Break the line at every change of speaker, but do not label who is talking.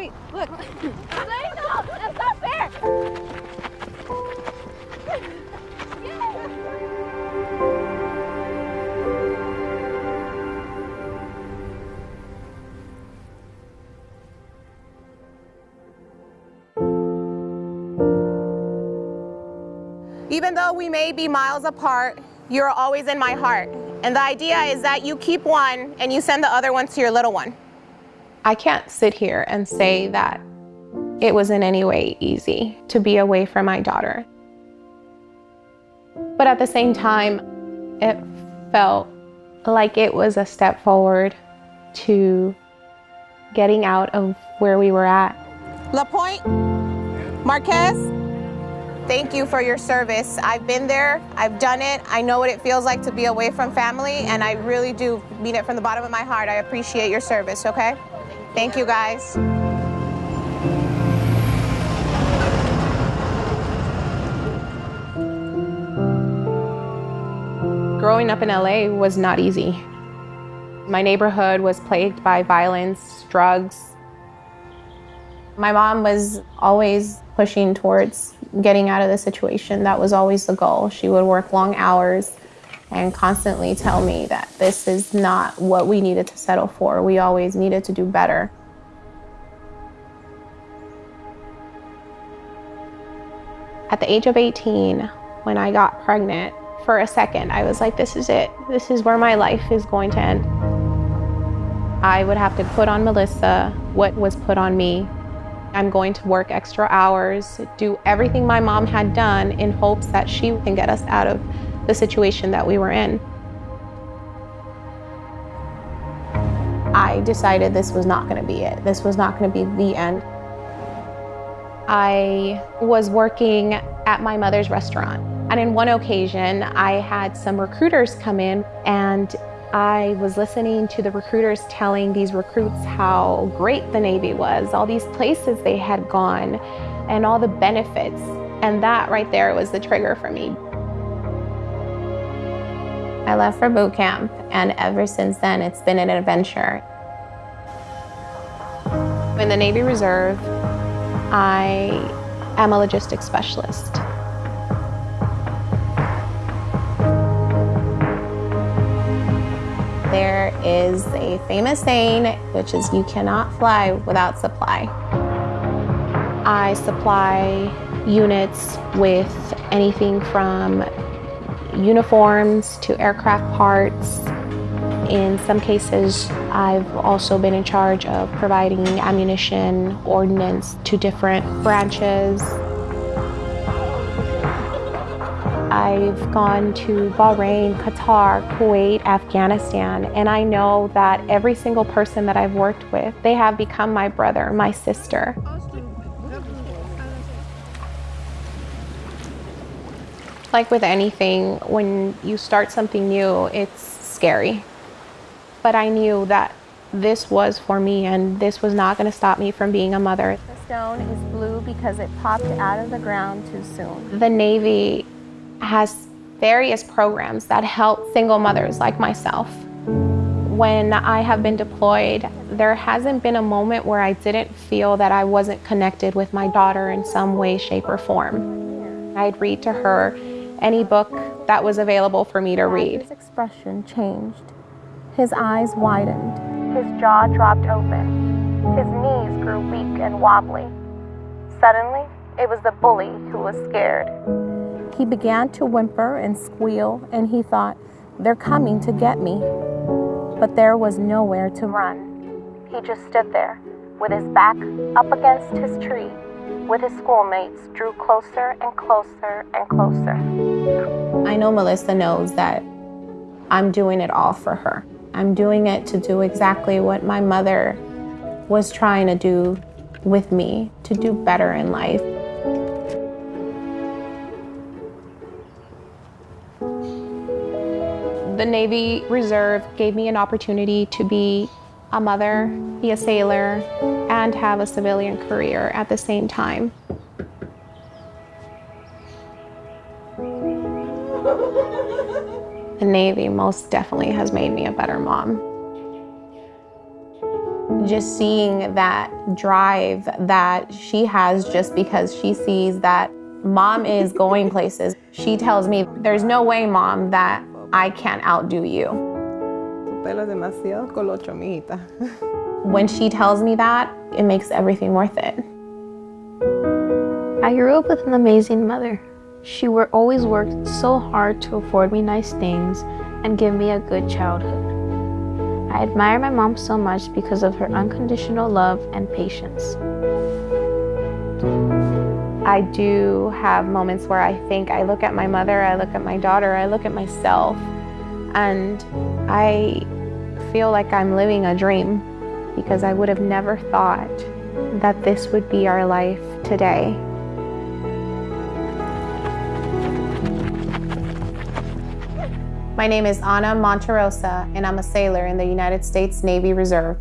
wait, look.
no, that's not fair.
Even though we may be miles apart, you're always in my heart. And the idea is that you keep one and you send the other one to your little one. I can't sit here and say that it was in any way easy to be away from my daughter. But at the same time, it felt like it was a step forward to getting out of where we were at. LaPointe, Marquez, thank you for your service. I've been there, I've done it, I know what it feels like to be away from family, and I really do mean it from the bottom of my heart. I appreciate your service, okay? Thank you guys. Growing up in LA was not easy. My neighborhood was plagued by violence, drugs. My mom was always pushing towards getting out of the situation. That was always the goal. She would work long hours and constantly tell me that this is not what we needed to settle for. We always needed to do better. At the age of 18, when I got pregnant, for a second, I was like, this is it. This is where my life is going to end. I would have to put on Melissa what was put on me. I'm going to work extra hours, do everything my mom had done in hopes that she can get us out of the situation that we were in. I decided this was not going to be it. This was not going to be the end. I was working at my mother's restaurant. And in one occasion, I had some recruiters come in and I was listening to the recruiters telling these recruits how great the Navy was, all these places they had gone, and all the benefits. And that right there was the trigger for me. I left for boot camp, and ever since then, it's been an adventure. In the Navy Reserve, I am a logistics specialist. There is a famous saying, which is you cannot fly without supply. I supply units with anything from uniforms to aircraft parts. In some cases, I've also been in charge of providing ammunition, ordnance to different branches. I've gone to Bahrain, Qatar, Kuwait, Afghanistan, and I know that every single person that I've worked with, they have become my brother, my sister. Like with anything, when you start something new, it's scary. But I knew that this was for me and this was not going to stop me from being a mother.
The stone is blue because it popped out of the ground too soon.
The Navy has various programs that help single mothers like myself. When I have been deployed, there hasn't been a moment where I didn't feel that I wasn't connected with my daughter in some way, shape, or form. I'd read to her any book that was available for me to read.
His expression changed. His eyes widened. His jaw dropped open. His knees grew weak and wobbly. Suddenly, it was the bully who was scared. He began to whimper and squeal, and he thought, they're coming to get me. But there was nowhere to run. He just stood there, with his back up against his tree, with his schoolmates drew closer and closer and closer.
I know Melissa knows that I'm doing it all for her. I'm doing it to do exactly what my mother was trying to do with me, to do better in life. The Navy Reserve gave me an opportunity to be a mother, be a sailor, and have a civilian career at the same time. The Navy most definitely has made me a better mom. just seeing that drive that she has just because she sees that mom is going places. She tells me, there's no way, mom, that I can't outdo you. when she tells me that, it makes everything worth it.
I grew up with an amazing mother. She were, always worked so hard to afford me nice things and give me a good childhood. I admire my mom so much because of her unconditional love and patience.
I do have moments where I think I look at my mother, I look at my daughter, I look at myself, and I feel like I'm living a dream because I would have never thought that this would be our life today. My name is Anna Monterosa, and I'm a sailor in the United States Navy Reserve.